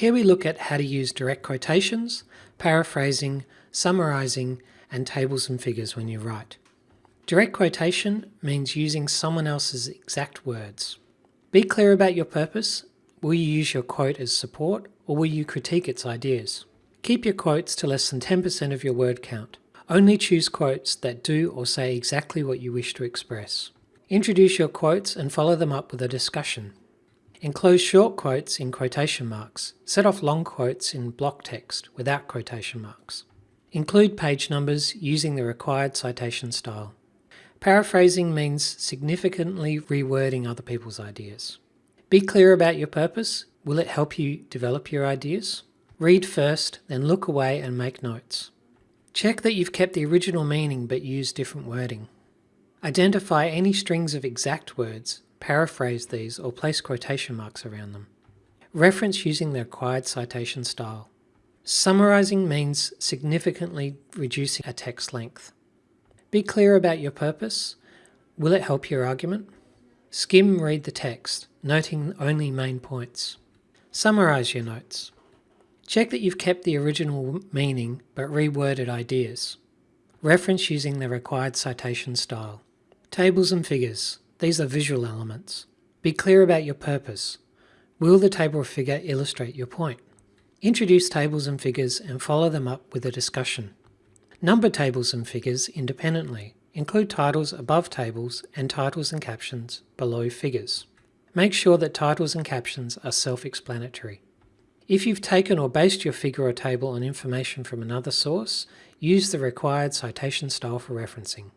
Here we look at how to use direct quotations, paraphrasing, summarising, and tables and figures when you write. Direct quotation means using someone else's exact words. Be clear about your purpose. Will you use your quote as support or will you critique its ideas? Keep your quotes to less than 10% of your word count. Only choose quotes that do or say exactly what you wish to express. Introduce your quotes and follow them up with a discussion. Enclose short quotes in quotation marks. Set off long quotes in block text without quotation marks. Include page numbers using the required citation style. Paraphrasing means significantly rewording other people's ideas. Be clear about your purpose. Will it help you develop your ideas? Read first, then look away and make notes. Check that you've kept the original meaning but used different wording. Identify any strings of exact words paraphrase these or place quotation marks around them. Reference using the required citation style. Summarizing means significantly reducing a text length. Be clear about your purpose. Will it help your argument? Skim read the text, noting only main points. Summarize your notes. Check that you've kept the original meaning but reworded ideas. Reference using the required citation style. Tables and figures. These are visual elements. Be clear about your purpose. Will the table or figure illustrate your point? Introduce tables and figures and follow them up with a discussion. Number tables and figures independently. Include titles above tables and titles and captions below figures. Make sure that titles and captions are self-explanatory. If you've taken or based your figure or table on information from another source, use the required citation style for referencing.